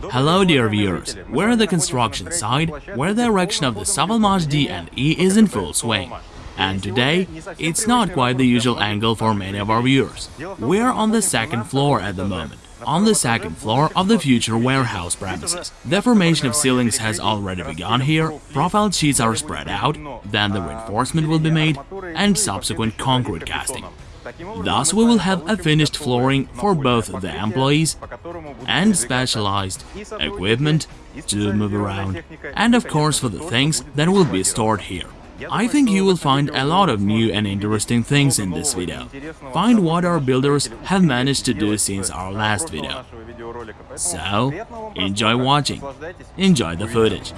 Hello dear viewers, we're at the construction site where the erection of the Savalmash D and E is in full swing. And today, it's not quite the usual angle for many of our viewers. We're on the second floor at the moment, on the second floor of the future warehouse premises. The formation of ceilings has already begun here, profile sheets are spread out, then the reinforcement will be made, and subsequent concrete casting. Thus, we will have a finished flooring for both the employees and specialized equipment to move around, and of course for the things that will be stored here. I think you will find a lot of new and interesting things in this video. Find what our builders have managed to do since our last video. So, enjoy watching, enjoy the footage.